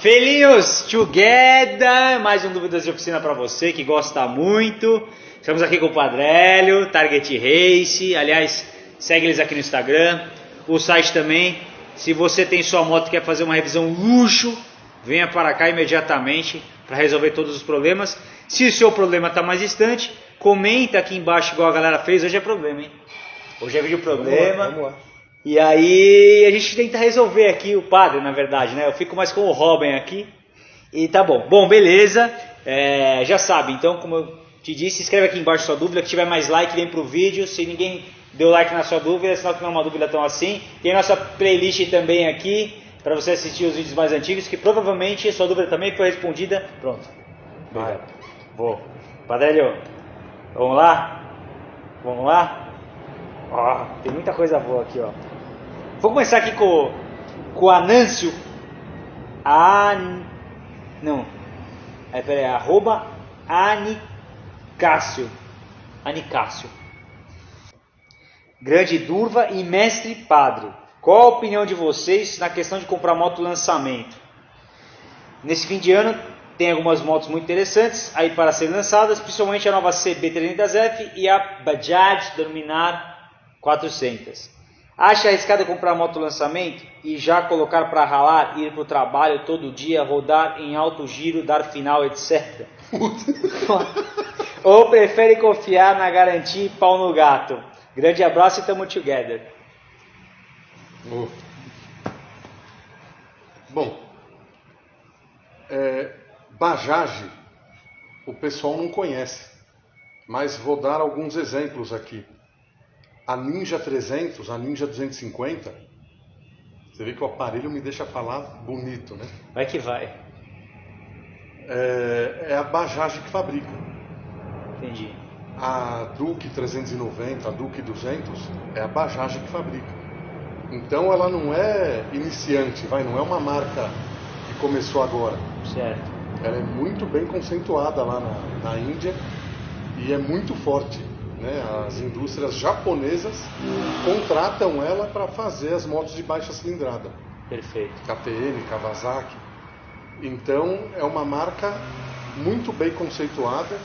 Felinhos together, mais um Dúvidas de Oficina para você que gosta muito. Estamos aqui com o Padrélio, Target Race. Aliás, segue eles aqui no Instagram. O site também. Se você tem sua moto e quer fazer uma revisão luxo, venha para cá imediatamente para resolver todos os problemas. Se o seu problema está mais distante, comenta aqui embaixo igual a galera fez. Hoje é problema, hein? Hoje é vídeo problema. Vamos lá, vamos lá. E aí a gente tenta resolver aqui o padre, na verdade, né? Eu fico mais com o Robin aqui. E tá bom. Bom, beleza. É, já sabe, então, como eu te disse, escreve aqui embaixo sua dúvida. Que tiver mais like, vem pro vídeo. Se ninguém deu like na sua dúvida, sinal que não é uma dúvida tão assim. Tem nossa playlist também aqui para você assistir os vídeos mais antigos, que provavelmente sua dúvida também foi respondida. Pronto. Vai. Vou. Padrélio, vamos lá? Vamos lá? Ó, tem muita coisa boa aqui, ó. Vou começar aqui com, com o Anâncio. An... Não. É, peraí, arroba Anicácio. Anicácio. Grande Durva e Mestre Padre. Qual a opinião de vocês na questão de comprar moto lançamento? Nesse fim de ano tem algumas motos muito interessantes aí para serem lançadas, principalmente a nova CB300F e a Bajaj Dominar 400. Acha arriscado comprar moto lançamento e já colocar para ralar, ir para o trabalho todo dia, rodar em alto giro, dar final, etc? Ou prefere confiar na garantia e pau no gato? Grande abraço e tamo together. Oh. Bom, é, Bajaj o pessoal não conhece, mas vou dar alguns exemplos aqui. A Ninja 300, a Ninja 250, você vê que o aparelho me deixa falar bonito, né? Vai que vai. É, é a Bajaj que fabrica. Entendi. A Duke 390, a Duke 200 é a Bajaj que fabrica. Então ela não é iniciante, vai, não é uma marca que começou agora. Certo. Ela é muito bem conceituada lá na, na Índia e é muito forte. Né? As indústrias japonesas contratam ela para fazer as motos de baixa cilindrada. Perfeito. KTM, Kawasaki. Então é uma marca muito bem conceituada,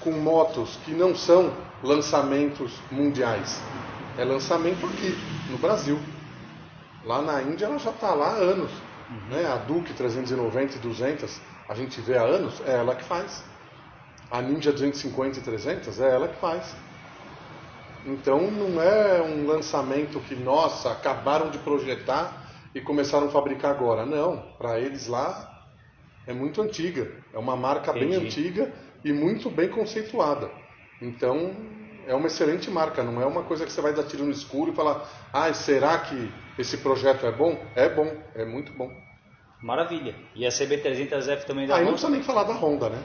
com motos que não são lançamentos mundiais. É lançamento aqui, no Brasil. Lá na Índia ela já está lá há anos. Né? A Duke 390 e 200, a gente vê há anos, é ela que faz. A Ninja 250 e 300 é ela que faz. Então não é um lançamento que, nossa, acabaram de projetar e começaram a fabricar agora. Não, para eles lá é muito antiga. É uma marca bem Entendi. antiga e muito bem conceituada. Então é uma excelente marca, não é uma coisa que você vai dar tiro no escuro e falar, ah, será que esse projeto é bom? É bom, é muito bom. Maravilha. E a CB300F também da Aí não Honda? precisa nem falar da Honda, né?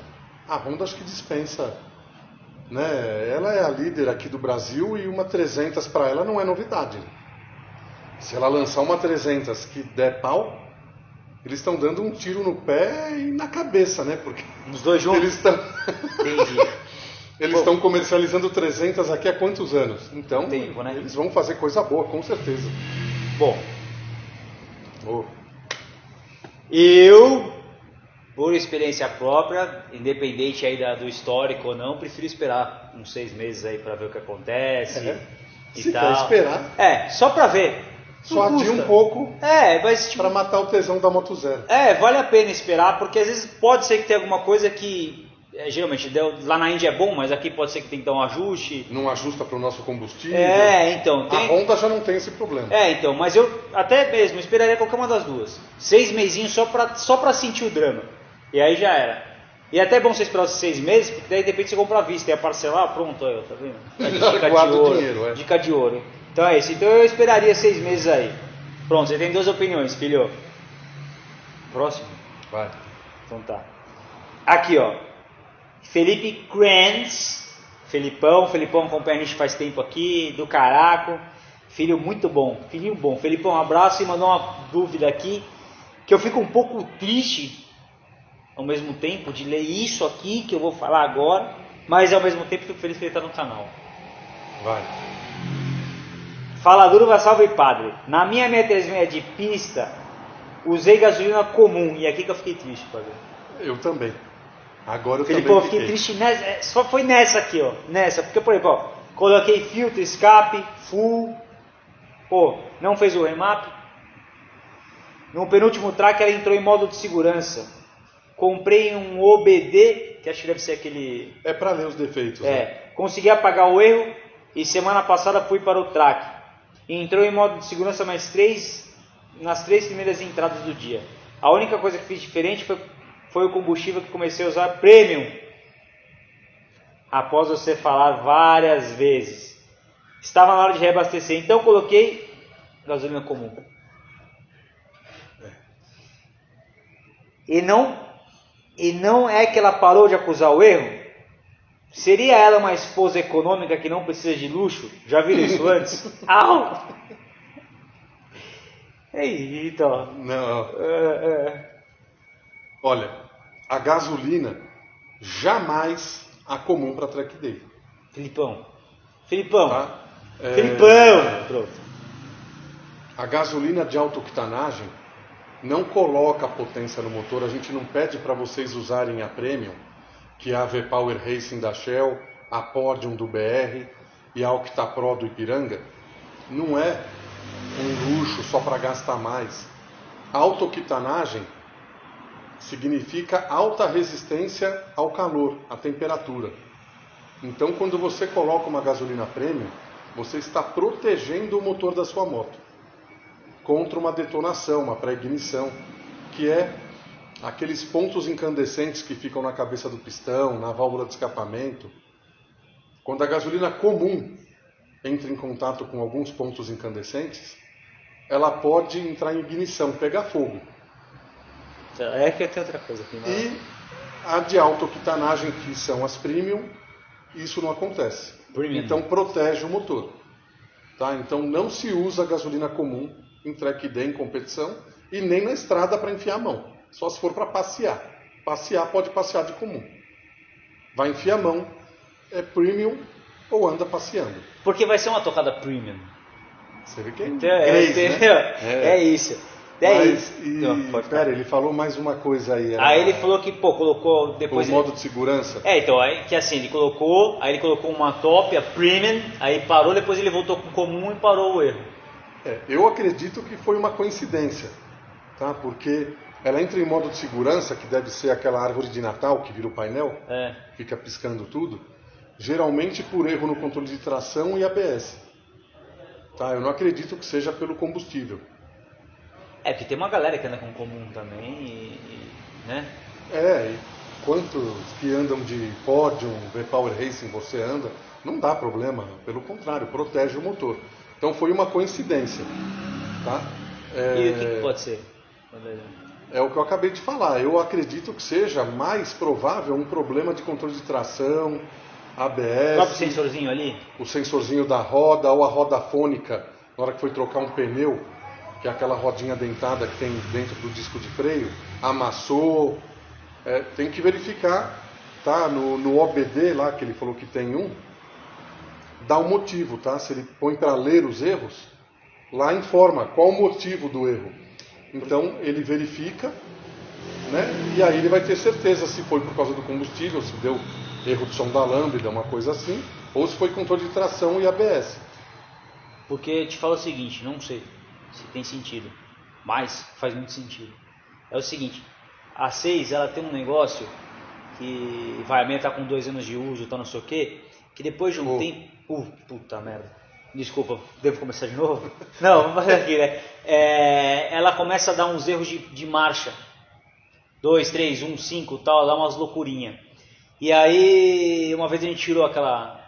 A Honda acho que dispensa. Né? Ela é a líder aqui do Brasil e uma 300 para ela não é novidade. Se ela lançar uma 300 que der pau, eles estão dando um tiro no pé e na cabeça, né? Porque Os dois juntos? eles estão eles estão comercializando 300 aqui há quantos anos? Então, Tempo, né? eles vão fazer coisa boa, com certeza. Bom, Oh, eu, por experiência própria, independente aí da- do histórico ou não, prefiro esperar uns seis meses aí pra ver o que acontece É. e Se tal. esperar. É, só pra ver. só adia um pouco É, mas tipo, para matar o tesão da Moto Zero. É, vale a pena esperar, porque às vezes pode ser que tenha alguma coisa que é, geralmente deu- lá na Índia é bom, mas aqui pode ser que tenha que dar um ajuste. Não ajusta para o nosso combustível. É, então, A tem. Honda já não tem esse problema. É, então, mas eu até mesmo esperaria qualquer uma das duas. Seis mesinhos só pra, só pra sentir o drama. E aí já era. E é até bom você esperar os seis meses, porque daí de repente você compra à vista e a parcelar, pronto, aí, tá vendo? Já Dica de ouro. dinheiro, é. Dica de ouro. Então é isso. Então eu esperaria seis meses aí. Pronto, você tem duas opiniões, filho. Próximo. Vai. Então tá. Aqui, ó. Felipe Kranz. Felipão. Felipão acompanha a gente faz tempo aqui. Do caraco. Filho muito bom. Filhinho bom. Felipão, um abraço e mandou uma dúvida aqui. Que eu fico um pouco triste ao mesmo tempo de ler isso aqui que eu vou falar agora. Mas ao mesmo tempo fico feliz que ele está no canal. Vai. Fala duro, vai salve padre. Na minha 636 de pista, usei gasolina comum e aqui que eu fiquei triste, padre. Eu também. Agora eu Felipe, também eu fiquei triste nessa, é, só foi nessa aqui, ó, nessa, porque por exemplo, ó, coloquei filtro, escape, full, pô, não fez o remap. No penúltimo track ela entrou em modo de segurança. Comprei um OBD, que acho que deve ser aquele É para ler os defeitos. né? É, consegui apagar o erro e semana passada fui para o track. Entrou em modo de segurança mais três nas três primeiras entradas do dia. A única coisa que fiz diferente foi, foi o combustível que comecei a usar premium. Após você falar várias vezes. Estava na hora de reabastecer, então coloquei gasolina comum. E não e não é que ela parou de acusar o erro? Seria ela uma esposa econômica que não precisa de luxo? Já viram isso antes? Au! Eita. Não, É, é. olha, a gasolina jamais a comum para track day. Filipão. Filipão. Tá? É, Filipão. Pronto. A gasolina de alta octanagem não coloca potência no motor. A gente não pede para vocês usarem a Premium, que é a V-Power Racing da Shell, a Podium do BR e a Octa Pro do Ipiranga. Não é um luxo só para gastar mais. Alta octanagem significa alta resistência ao calor, à temperatura. Então, quando você coloca uma gasolina premium, você está protegendo o motor da sua moto contra uma detonação, uma pré-ignição, que é aqueles pontos incandescentes que ficam na cabeça do pistão, na válvula de escapamento. Quando a gasolina comum entra em contato com alguns pontos incandescentes, ela pode entrar em ignição, pegar fogo. É que tem outra coisa aqui. né? E a de alta octanagem, que são as premium, isso não acontece. Premium. Então protege o motor. Tá? Então não se usa gasolina comum em track day, em competição, e nem na estrada para enfiar a mão. Só se for para passear. Passear pode passear de comum. Vai enfiar a mão, é premium ou anda passeando. Porque vai ser uma tocada premium. Você vê que é Então, é, inglês, né? entendeu? é isso. É Mas, isso. E, falar. pera, ele falou mais uma coisa aí. Aí era ele falou que, pô, colocou O depois. modo de segurança. É, então, aí, que assim, ele colocou, aí ele colocou uma top, a premium, aí parou, depois ele voltou com comum e parou o erro. É, eu acredito que foi uma coincidência, tá? Porque ela entra em modo de segurança, que deve ser aquela árvore de Natal que vira o painel, É. fica piscando tudo, geralmente por erro no controle de tração e ABS. Tá? Eu não acredito que seja pelo combustível. É, porque tem uma galera que anda com comum também e. e- né? É, e quantos que andam de Podium, V-Power Racing você anda, não dá problema, pelo contrário, protege o motor. Então foi uma coincidência, tá? É... E o que, que pode ser? É o que eu acabei de falar. Eu acredito que seja mais provável um problema de controle de tração, O próprio ABS, sensorzinho ali? o sensorzinho da roda ou a roda fônica, na hora que foi trocar um pneu, que é aquela rodinha dentada que tem dentro do disco de freio, amassou. É, tem que verificar, tá? No, no OBD lá, que ele falou que tem um, dá um motivo, tá? Se ele põe para ler os erros, lá informa qual o motivo do erro. Então ele verifica, né? E aí ele vai ter certeza se foi por causa do combustível, se deu erro de som da lâmpada, uma coisa assim, ou se foi controle de tração e ABS. Porque te falo o seguinte, não sei se tem sentido, mas faz muito sentido. É o seguinte, a 6 ela tem um negócio que vai, a minha tá com dois anos de uso, tá não sei o que, que depois de um Oh. tempo. Uh, puta merda. Desculpa, devo começar de novo? Não, vamos fazer aqui, né? É, ela começa a dar uns erros de, de marcha. 2, 3, 1, 5 tal, dá umas loucurinha. E aí, uma vez a gente tirou aquela.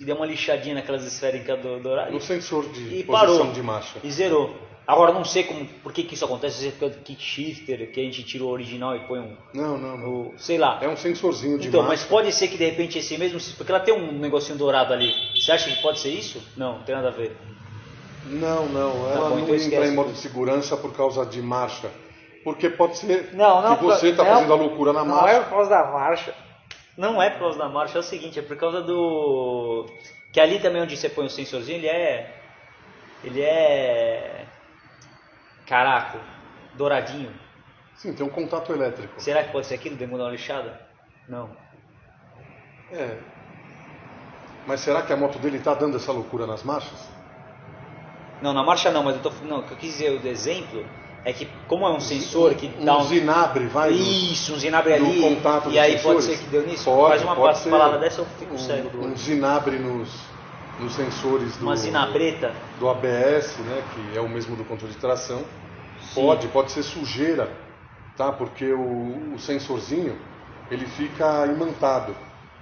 e deu uma lixadinha naquelas esféricas do, do horário. No sensor de E posição parou. de marcha. E zerou. Agora não sei como, por que, que isso acontece, se é por causa do kick shifter, que a gente tira o original e põe um. Não, não, não. o- sei lá. É um sensorzinho de então, mas marcha. pode ser que de repente esse mesmo. Porque ela tem um negocinho dourado ali. Você acha que pode ser isso? Não, não tem nada a ver. Não, não. Ela Tá bom, não então entra em modo de segurança por causa de marcha. Porque pode ser Não, não, que você está não. fazendo a loucura na Não marcha. é por causa da marcha. Não é por causa da marcha, é o seguinte, é por causa do. Que ali também onde você põe o sensorzinho, ele é. Ele é. Caraca. douradinho. Sim, tem um contato elétrico. Será que pode ser aquilo? Demônio da lixada? Não. É. Mas será que a moto dele está dando essa loucura nas marchas? Não, na marcha não, mas eu tô, não, o que eu quis dizer o exemplo é que como é um sensor que um dá um zinabre vai isso, um zinabre ali contato e aí pode sensores? ser que deu nisso. Pode, Faz uma pode palavra dessa eu fico cego um, um olho. zinabre nos, nos sensores do, Uma zinabreta. do ABS, né, que é o mesmo do controle de tração. Sim. Pode, pode ser sujeira, tá? Porque o, o sensorzinho ele fica imantado.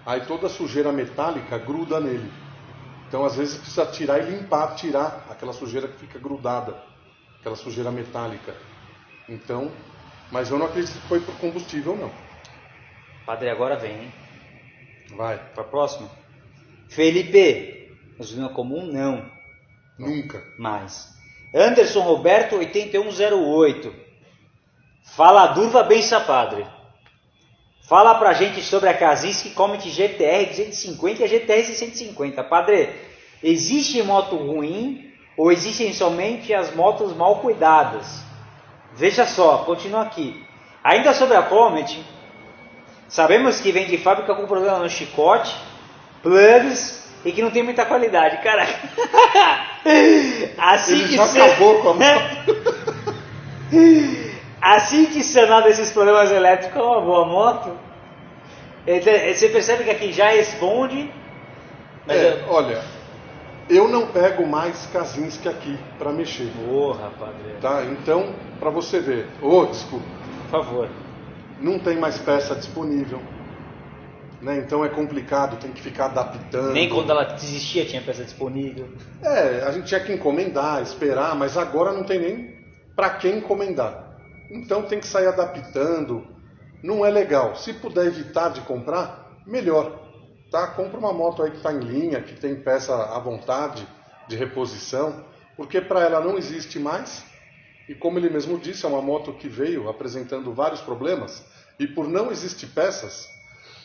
Aí toda a sujeira metálica gruda nele. Então às vezes precisa tirar e limpar, tirar aquela sujeira que fica grudada, aquela sujeira metálica. Então, mas eu não acredito que foi por combustível não. Padre, agora vem, hein? Vai, Para próximo. Felipe. Gasolina comum? Não. nunca. Mais. Anderson Roberto 8108. Fala Durva Bença Padre. Fala pra gente sobre a Kazinski Comet GTR 250 e a GTR 650. Padre, existe moto ruim ou existem somente as motos mal cuidadas? Veja só, continua aqui. Ainda sobre a Comet, sabemos que vem de fábrica com problema no chicote, plugs e que não tem muita qualidade. Caraca. assim Ele que já se- acabou com a moto. Assim que sanar desses problemas elétricos é uma boa moto. Então, Você percebe que aqui já responde. Mas É, eu- olha, eu não pego mais Kazinski aqui para mexer, Porra, padre. tá? Então, para você ver, ô, desculpa, Por favor. não tem mais peça disponível, né? Então é complicado, tem que ficar adaptando. Nem quando ela existia tinha peça disponível. É, a gente tinha que encomendar, esperar, mas agora não tem nem para quem encomendar. Então tem que sair adaptando. Não é legal. Se puder evitar de comprar, melhor. Tá? Compra uma moto aí que está em linha, que tem peça à vontade de reposição, porque para ela não existe mais. E como ele mesmo disse, é uma moto que veio apresentando vários problemas. E por não existir peças,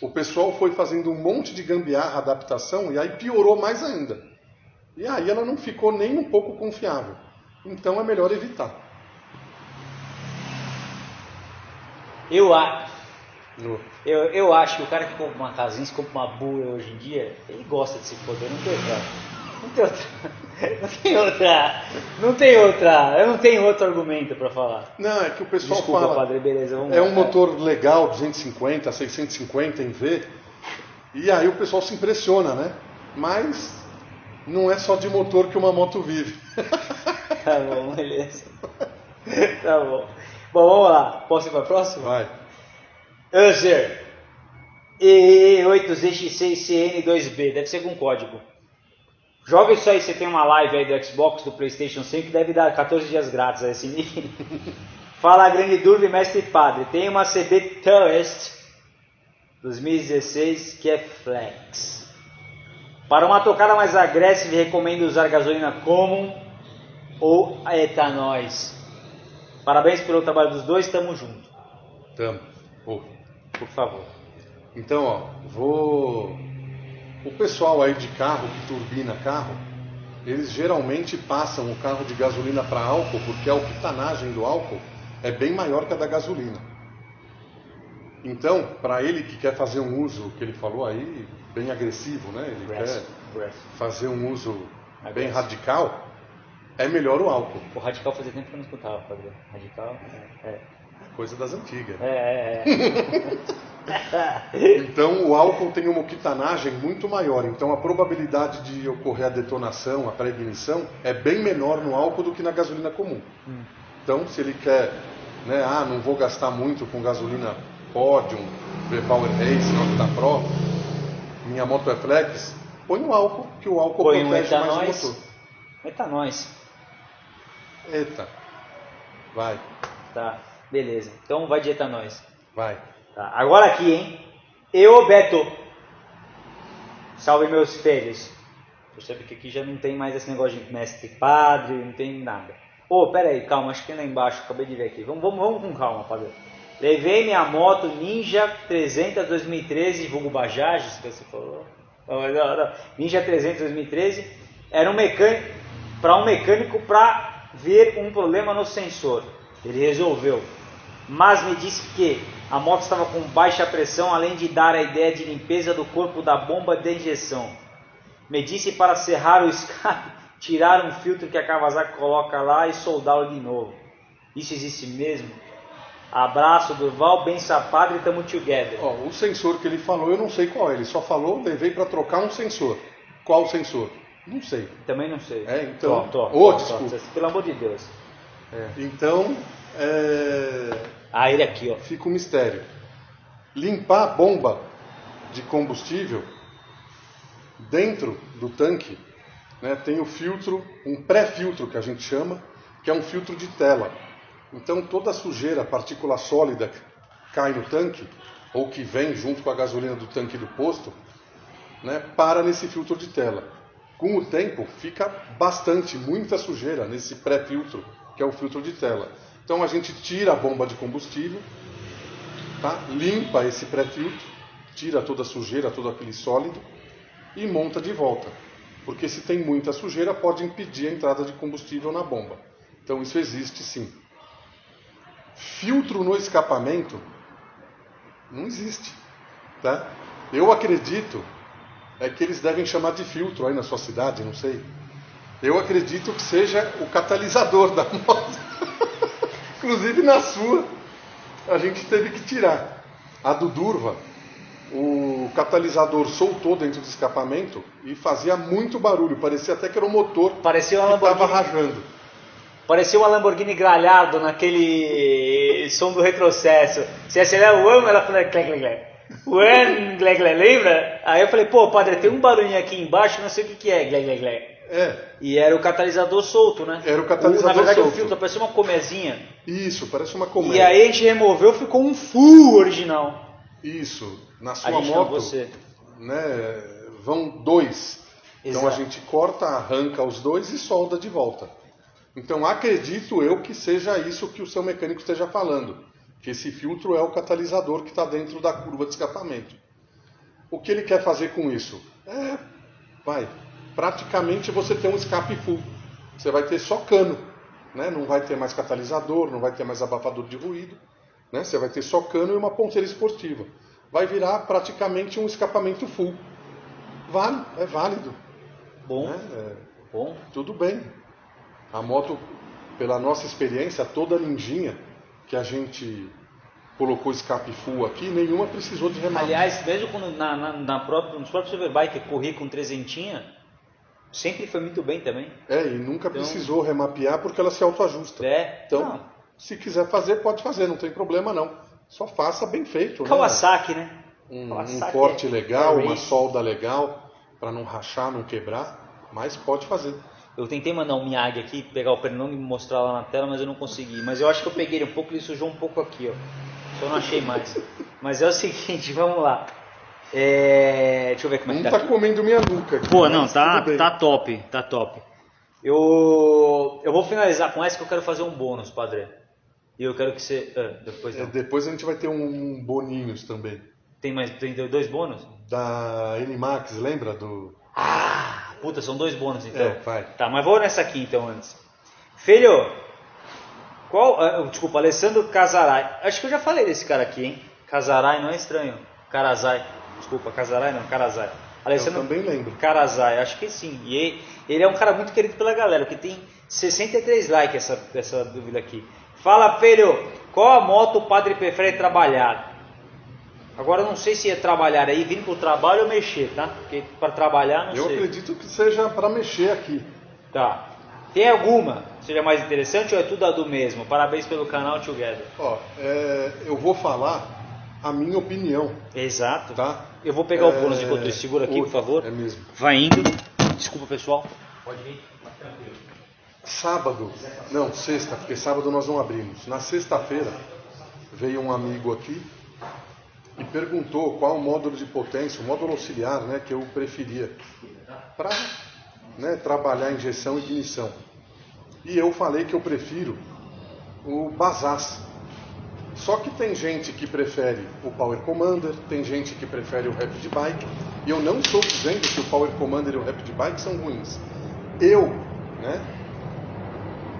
o pessoal foi fazendo um monte de gambiarra, adaptação, e aí piorou mais ainda. E aí ela não ficou nem um pouco confiável. Então é melhor evitar. Eu, a- No- eu, eu acho que o cara que compra uma casinha, se compra uma boa hoje em dia, ele gosta de se foder, não tem. Não tem outra. Não tem outra. Não tem outra. Eu não tenho outro argumento para falar. Não, é que o pessoal Desculpa, fala. padre, beleza. Vamos É um motor legal, 250, 650 em V. E aí o pessoal se impressiona, né? Mas não é só de motor que uma moto vive. Tá bom, beleza. Tá bom. Bom, vamos lá. Posso ir para a próxima? Vai. User E8Z6CN2B, deve ser com código. Joga isso aí, você tem uma live aí do Xbox, do Playstation 5, deve dar 14 dias grátis a esse nível. Fala grande dúvida mestre padre. Tem uma CB Tourist 2016 que é flex. Para uma tocada mais agressiva, recomendo usar gasolina Common ou etanóis. Parabéns pelo trabalho dos dois, tamo junto. Tamo. Por favor. Então, ó, vou. O pessoal aí de carro que turbina carro, eles geralmente passam o carro de gasolina para álcool porque a octanagem do álcool é bem maior que a da gasolina. Então, para ele que quer fazer um uso, que ele falou aí, bem agressivo, né? Ele Breath. quer Breath. fazer um uso bem radical, é melhor o álcool. O Radical fazia tempo que eu não escutava, padre. Radical? É. Coisa das antigas. É, é, é. Então o álcool tem uma octanagem muito maior, então a probabilidade de ocorrer a detonação, a pré-ignição, é bem menor no álcool do que na gasolina comum. Então se ele quer, né, ah, não vou gastar muito com gasolina Podium, V-Power Race, Octa Pro, minha moto é flex, põe o álcool, que o álcool Põe um protege mais o motor. Etanóis. Eita, vai, Tá, beleza. Então vai de etanóis. vai. Tá, agora aqui, hein? Eu, Beto. Salve meus filhos. Percebe que aqui já não tem mais esse negócio de mestre padre, não tem nada. Ô, pera aí, calma, acho que tem lá embaixo, acabei de ver aqui. Vamos, vamos, vamos com calma, padre. Levei minha moto Ninja 300 2013, vulgo Bajaj, que você falou. Não, não, não. Ninja 300 2013. Era um mecânico, para um mecânico para ver um problema no sensor. Ele resolveu. Mas me disse que a moto estava com baixa pressão, além de dar a ideia de limpeza do corpo da bomba de injeção. Me disse para serrar o escape, tirar um filtro que a Kawasaki coloca lá e soldá-lo de novo. Isso existe mesmo? Abraço, Durval, bem sapado e tamo together. Ó, o sensor que ele falou, eu não sei qual é. Ele só falou, levei para trocar um sensor. Qual sensor? Não sei. Também não sei. É, então. Tô, tô, Ô, tô, desculpa. tô. Pelo amor de Deus. Então, é, Ah, ele aqui, ó. fica um mistério. Limpar a bomba de combustível dentro do tanque, né, tem o filtro, um pré-filtro que a gente chama, que é um filtro de tela. Então toda a sujeira, partícula sólida que cai no tanque, ou que vem junto com a gasolina do tanque do posto, né, para nesse filtro de tela. Com o tempo, fica bastante, muita sujeira nesse pré-filtro, que é o filtro de tela. Então a gente tira a bomba de combustível, tá? limpa esse pré-filtro, tira toda a sujeira, todo aquele sólido e monta de volta. Porque se tem muita sujeira, pode impedir a entrada de combustível na bomba. Então isso existe sim. Filtro no escapamento não existe. Tá? Eu acredito é que eles devem chamar de filtro aí na sua cidade, não sei. Eu acredito que seja o catalisador da moto. Inclusive na sua, a gente teve que tirar. A do Durva, o catalisador soltou dentro do escapamento e fazia muito barulho. Parecia até que era o motor Parecia uma que estava rajando. Parecia uma Lamborghini gralhado naquele som do retrocesso. Você acelera o ano, ela fala clec, clec, clec. O ano, clec, clec, lembra? Aí eu falei, pô, padre, tem um barulhinho aqui embaixo, não sei o que, que é, clec, clec, clec. É, E era o catalisador solto, né? Era o catalisador Na verdade, solto. o filtro parecia uma comezinha. isso, parece uma E colmeia. aí a gente removeu, ficou um full original. Isso, na A sua moto, você. né, vão dois. Então a Exato. gente corta, arranca os dois e solda de volta. Então acredito eu que seja isso que o seu mecânico esteja falando, que esse filtro é o catalisador que está dentro da curva de escapamento. O que ele quer fazer com isso? É, vai, praticamente você tem um escape full. Você vai ter só cano, né? não vai ter mais catalisador, não vai ter mais abafador de ruído, né? você vai ter só cano e uma ponteira esportiva. Vai virar praticamente um escapamento full. Vale, é válido. Bom, Né? É, bom. tudo bem. A moto, pela nossa experiência, toda ninjinha que a gente colocou escape full aqui, nenhuma precisou de remate. Aliás, mesmo quando na, na, na própria, nos próprios Superbike corri com trezentinha, sempre foi muito bem também. É, e nunca Então- precisou remapear porque ela se autoajusta. É, Então, não. se quiser fazer, pode fazer, não tem problema não. Só faça bem feito. né? Kawasaki, né? Um, um Kawasaki corte é- legal, é uma solda legal, para não rachar, não quebrar, mas pode fazer. Eu tentei mandar um Miyagi aqui, pegar o pernão e mostrar lá na tela, mas eu não consegui. Mas eu acho que eu peguei ele um pouco, ele sujou um pouco aqui, ó. Só não achei mais. Mas é o seguinte, vamos lá. É... Deixa eu ver como é Não que tá tá aqui. comendo minha nuca aqui. Pô, não, mas tá, tá top, tá top. Eu, eu vou finalizar com essa que eu quero fazer um bônus, padre. E eu quero que você. ah, depois É, não. depois a gente vai ter um boninhos também. Tem mais tem dois bônus? Da N-Max, lembra do... Ah, puta, são dois bônus então. É, vai. Tá, mas vou nessa aqui então antes. Filho, qual. ah, desculpa, Alessandro Casarai. Acho que eu já falei desse cara aqui, hein? Casarai não é estranho. Carazai. Desculpa, Casarai não, Carazai. Alessandro também lembro. Carazai, acho que sim. E ele, ele é um cara muito querido pela galera, porque tem 63 likes essa, essa dúvida aqui. Fala, filho, qual a moto o padre prefere trabalhar? Agora eu não sei se é trabalhar aí, vindo pro trabalho ou mexer, tá? Porque para trabalhar não Eu sei. acredito que seja para mexer aqui. Tá. Tem alguma que seja mais interessante ou é tudo a do mesmo? Parabéns pelo canal Together. Ó, é, eu vou falar a minha opinião, Exato. tá? Eu vou pegar o É, bônus enquanto isso. Segura aqui, o- por favor. É mesmo. Vai indo. Desculpa, pessoal. Pode vir. Tranquilo. Sábado, não, sexta, porque sábado nós não abrimos. Na sexta-feira veio um amigo aqui e perguntou qual o módulo de potência, o módulo auxiliar, né, que eu preferia para né, trabalhar injeção e ignição. E eu falei que eu prefiro o Bazaz. Só que tem gente que prefere o Power Commander, tem gente que prefere o Rapid Bike, e eu não estou dizendo que o Power Commander e o Rapid Bike são ruins. Eu, né,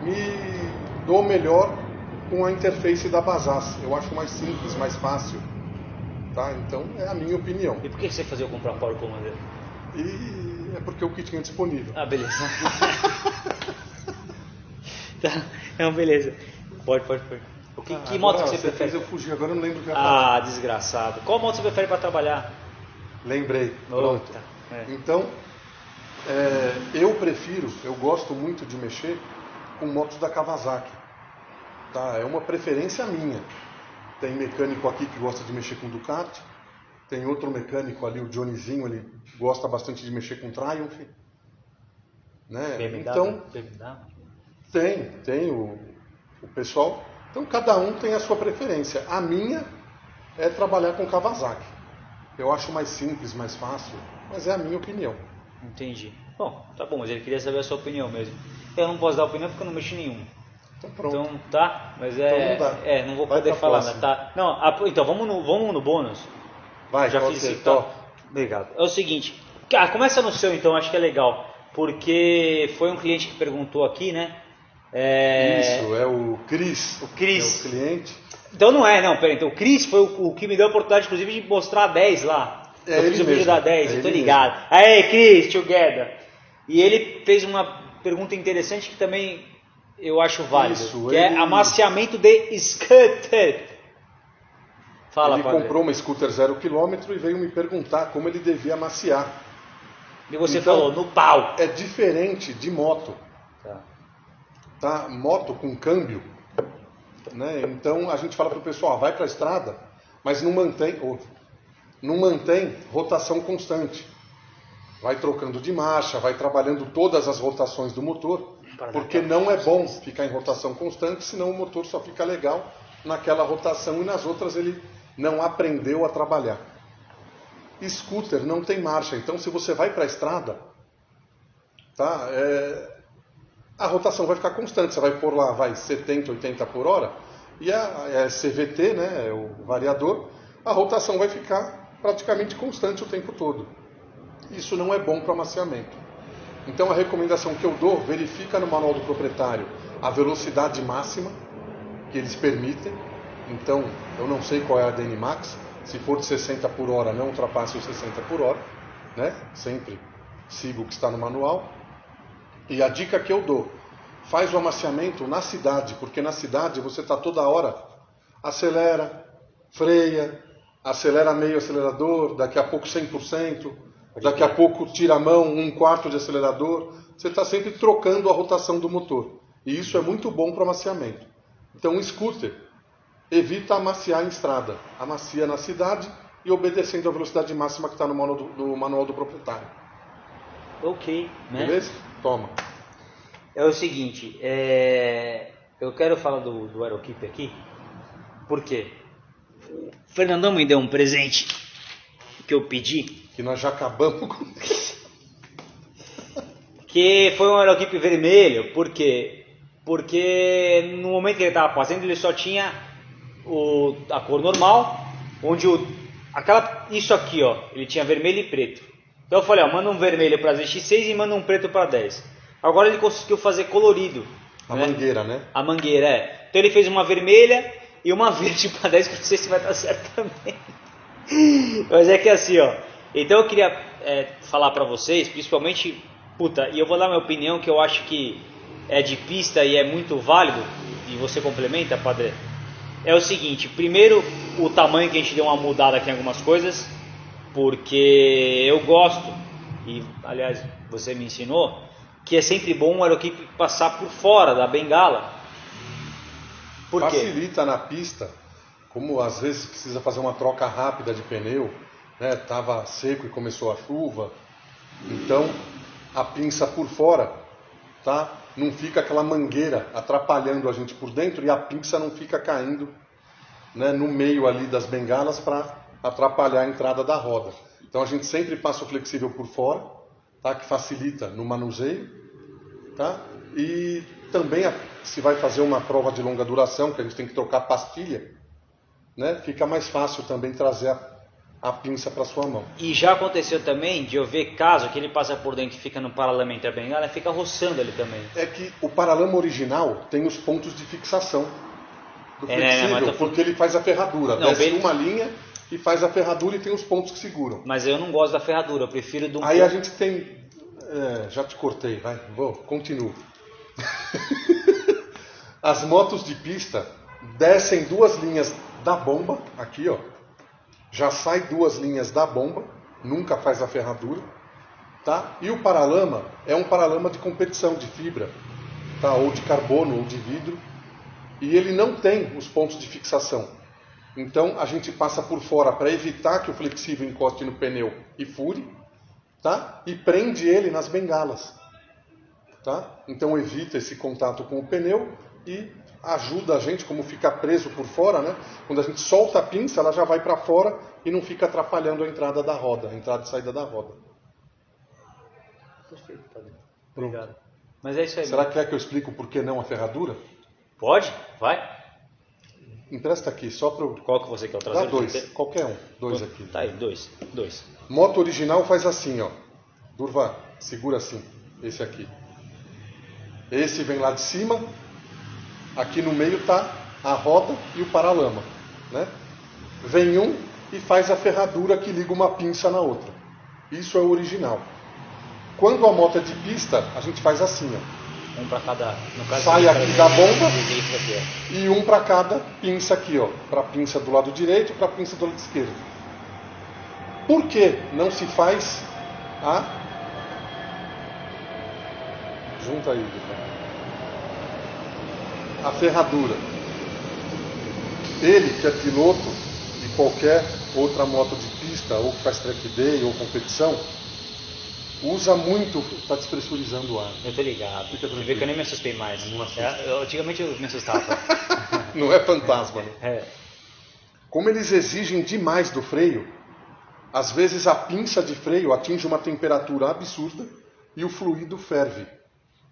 me dou melhor com a interface da Basas. Eu acho mais simples, mais fácil. Tá? Então é a minha opinião. E por que você fazia comprar Power Commander? E é porque o que tinha disponível. Ah, beleza. tá, não, beleza. Pode, pode, pode. O que, Ah, que moto que você prefere? fez eu fugir, agora eu não lembro o que eu ia falar. Ah, desgraçado. Qual moto você prefere para trabalhar? Lembrei. Pronto. Outra. É. Então, é, eu prefiro, eu gosto muito de mexer com motos da Kawasaki. Tá? É uma preferência minha. Tem mecânico aqui que gosta de mexer com Ducati. Tem outro mecânico ali, o Johnnyzinho, ele gosta bastante de mexer com Triumph. Né? BMW? Então, BMW? tem, tem o, o pessoal. Então cada um tem a sua preferência. A minha é trabalhar com Kawasaki. Eu acho mais simples, mais fácil, mas é a minha opinião. Entendi. Bom, tá bom, mas ele queria saber a sua opinião mesmo. Eu não posso dar opinião porque eu não mexo em nenhum. Então pronto. Então, tá, mas é. Então não. É, não vou Vai poder falar, próxima. tá? Não, a- então vamos no, vamos no bônus. Vai, Já fiz tá? top. Obrigado. É o seguinte, cara, começa no seu então, acho que é legal. Porque foi um cliente que perguntou aqui, né? É, Isso, é o Cris. O Cris. É o cliente. Então não é, não, peraí. Então o Cris foi o, o que me deu a oportunidade, inclusive, de mostrar a 10 lá. É eu fiz o vídeo da 10, é eu tô ligado. Aí, Cris, together. E ele fez uma pergunta interessante que também eu acho válido. Isso, que ele- é amaciamento de scooter. Fala, ele padre. comprou uma scooter zero quilômetro e veio me perguntar como ele devia amaciar. E você Então- falou, no pau. É diferente de moto. Tá. Tá? Moto com câmbio, né? Então a gente fala para o pessoal, vai para a estrada, mas não mantém, ou, não mantém rotação constante. Vai trocando de marcha, vai trabalhando todas as rotações do motor, porque não é bom ficar em rotação constante, senão o motor só fica legal naquela rotação e nas outras ele não aprendeu a trabalhar. Scooter não tem marcha, então se você vai para a estrada, tá? É, a rotação vai ficar constante. Você vai pôr lá, vai 70, 80 por hora, e a, é CVT, né, é o variador, a rotação vai ficar praticamente constante o tempo todo. Isso não é bom para amaciamento. Então a recomendação que eu dou, verifica no manual do proprietário a velocidade máxima que eles permitem. Então, eu não sei qual é a DN Max. Se for de 60 por hora, não ultrapasse os 60 por hora, né? Sempre siga o que está no manual. E a dica que eu dou, faz o amaciamento na cidade, porque na cidade você está toda hora, acelera, freia, acelera meio acelerador, daqui a pouco 100%, daqui a pouco tira a mão, um quarto de acelerador. Você está sempre trocando a rotação do motor. E isso é muito bom para amaciamento. Então, um scooter evita amaciar em estrada. Amacia na cidade e obedecendo a velocidade máxima que está no manual do, do manual do proprietário. Ok, né? Beleza? Toma. É o seguinte, é, eu quero falar do, do Aerokeep aqui, por quê? O Fernandão me deu um presente que eu pedi, Que nós já acabamos com. que foi um Aerokeep vermelho, por quê? Porque no momento que ele estava fazendo, ele só tinha o, a cor normal, onde o, aquela, isso aqui, ó, ele tinha vermelho e preto. Então eu falei, ó, manda um vermelho para ZX6 e manda um preto para 10. Agora ele conseguiu fazer colorido. A né? mangueira, né? A mangueira, é. Então ele fez uma vermelha e uma verde para 10, que eu não sei se vai dar certo também. Mas é que assim, ó. Então eu queria é, falar para vocês, principalmente, puta, e eu vou dar minha opinião que eu acho que é de pista e é muito válido, e você complementa, padre. É o seguinte, primeiro o tamanho que a gente deu uma mudada aqui em algumas coisas, porque eu gosto, e aliás você me ensinou, que é sempre bom o aerokeep passar por fora da bengala. Por quê? Facilita na pista, como às vezes precisa fazer uma troca rápida de pneu, né? Tava seco e começou a chuva, então a pinça por fora, tá? Não fica aquela mangueira atrapalhando a gente por dentro e a pinça não fica caindo, né? No meio ali das bengalas para atrapalhar a entrada da roda. Então a gente sempre passa o flexível por fora, tá? Que facilita no manuseio, tá? E também se vai fazer uma prova de longa duração, que a gente tem que trocar pastilha, né? Fica mais fácil também trazer a, a pinça para sua mão. E já aconteceu também de eu ver caso que ele passa por dentro e fica no paralama entre a bengala e fica roçando ele também. É que o paralama original tem os pontos de fixação. do É, né, flexível, tô- porque ele faz a ferradura. Não, Desce bem- uma linha e faz a ferradura e tem os pontos que seguram. Mas eu não gosto da ferradura, eu prefiro do. Aí a gente tem. é, já te cortei, vai, vou, continuo. As motos de pista descem duas linhas da bomba, aqui ó. Já sai duas linhas da bomba, nunca faz a ferradura, tá? E o paralama é um paralama de competição de fibra, tá? Ou de carbono ou de vidro, e ele não tem os pontos de fixação. Então a gente passa por fora para evitar que o flexível encoste no pneu e fure, tá? E prende ele nas bengalas, tá? Então evita esse contato com o pneu e ajuda a gente, como fica preso por fora, né? Quando a gente solta a pinça, ela já vai para fora e não fica atrapalhando a entrada da roda, a entrada e saída da roda. Perfeito, padre. Pronto. Obrigado. Mas é isso aí. Será que quer que eu explique o porquê não a ferradura? Pode? Vai. Empresta aqui, só para eu... Qual que você quer trazer? Dá dois, qualquer um, dois aqui. Tá aí, dois. Dois. Moto original faz assim, ó. Durva, segura assim. Esse aqui. Esse vem lá de cima. Aqui no meio tá a roda e o paralama, né? Vem um e faz a ferradura que liga uma pinça na outra. Isso é o original. Quando a moto é de pista, a gente faz assim, ó. Um pra cada. Caso, Sai aqui da bomba. E um para cada pinça aqui, ó. Para pinça do lado direito e para pinça do lado esquerdo. Por que não se faz a. Junta aí. A ferradura. Ele, que é piloto de qualquer outra moto de pista, ou que faz track day ou competição, usa muito. Está despressurizando o ar. Eu tô ligado. Fica Você vê que eu nem me assustei mais. Não assusta. É, eu- antigamente eu me assustava. Não é fantasma, né? é. Como eles exigem demais do freio, às vezes a pinça de freio atinge uma temperatura absurda e o fluido ferve.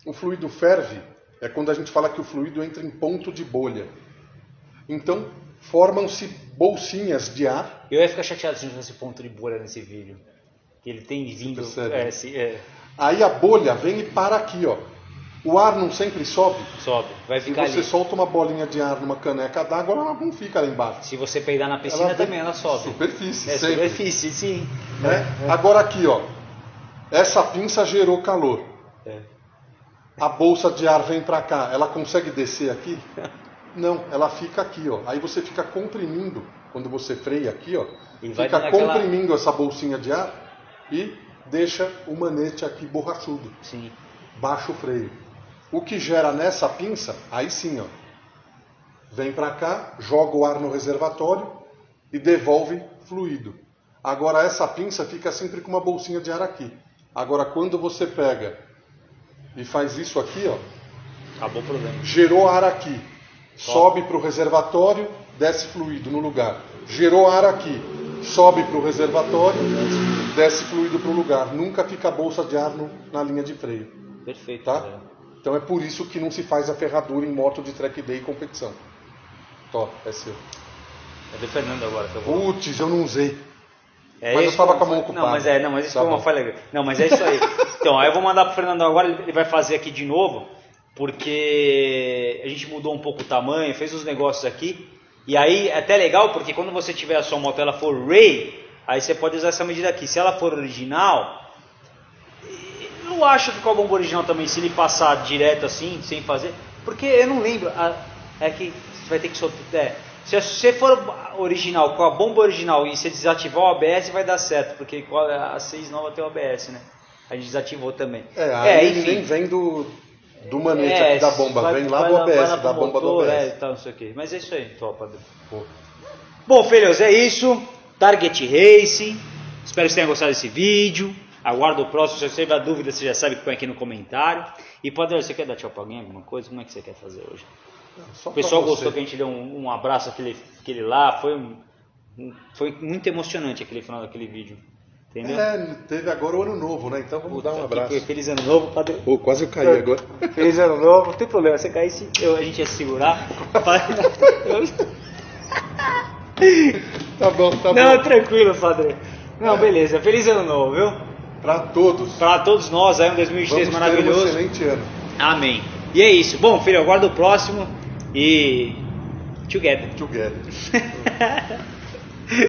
O fluido ferve é quando a gente fala que o fluido entra em ponto de bolha. Então, formam-se bolsinhas de ar. Eu ia ficar chateado se não tivesse ponto de bolha nesse vídeo. Que ele tem vindo. É, se- é, Aí a bolha vem e para aqui, ó. O ar não sempre sobe. sobe. Vai Se ficar você ali. solta uma bolinha de ar numa caneca d'água, ela não fica lá embaixo. Se você peidar na piscina vem- também ela sobe. Superfície, É sempre. superfície, sim. né? Agora aqui, ó. Essa pinça gerou calor. É. A bolsa de ar vem para cá, ela consegue descer aqui? Não, ela fica aqui, ó. Aí você fica comprimindo, quando você freia aqui, ó, E fica dando aquela- comprimindo essa bolsinha de ar e deixa o manete aqui borrachudo, Sim. baixa o freio. O que gera nessa pinça, aí sim, ó. Vem para cá, joga o ar no reservatório e devolve fluido. Agora essa pinça fica sempre com uma bolsinha de ar aqui. Agora quando você pega e faz isso aqui, ó, Acabou o problema. gerou ar aqui, sobe para o reservatório, desce fluido no lugar. Gerou ar aqui, sobe para o reservatório, desce fluido para o lugar. Nunca fica a bolsa de ar no- na linha de freio, Perfeito. tá? Zé. Então é por isso que não se faz a ferradura em moto de track day e competição. Top, é seu. É do Fernando agora que eu vou. Putz, eu não usei. É Mas eu esse tava foi com a mão ocupada. Não, mas é, não, mas isso Tá foi uma falha. Não, mas é isso aí. então, aí eu vou mandar pro Fernando agora, ele vai fazer aqui de novo, porque a gente mudou um pouco o tamanho, fez os negócios aqui. E aí é até legal, porque quando você tiver a sua moto ela for Ray, aí você pode usar essa medida aqui. Se ela for original, eu acho que com a bomba original também, se ele passar direto assim, sem fazer. Porque eu não lembro. é que você vai ter que soltar. É, se você for original, com a bomba original e você desativar o ABS, vai dar certo. Porque a a 6 nova tem o ABS, né? A gente desativou também. É, aí ele nem vem do, do manete É, aqui da bomba, vai- vem lá vai do vai lá da bomba do ABS. É, tal, não sei o quê. Mas é isso aí, top, Padre. Pô. Bom, filhos, é isso. Target Race. Espero que vocês tenham gostado desse vídeo. Aguardo o próximo. Se você tiver dúvida, você já sabe que põe aqui no comentário. E, Padre, você quer dar tchau pra alguém, alguma coisa? Como é que você quer fazer hoje? O pessoal gostou que a gente deu um, um abraço aquele, aquele lá. Foi, um- um- foi muito emocionante aquele final daquele vídeo. Entendeu? É, teve agora o ano novo, né? Então vamos dar um Que- abraço. que- Feliz ano novo, Padre. Pô, quase eu caí agora. Feliz ano novo. Não tem problema, se caísse, eu, a gente ia segurar. Tá bom, tá Não, bom. tranquilo, Padre. Não, beleza. Feliz ano novo, viu? Pra todos. Para todos nós aí, um 2023 Vamos ter um maravilhoso. excelente ano. Amém. E é isso. Bom, filho, eu aguardo o próximo e Together. Together.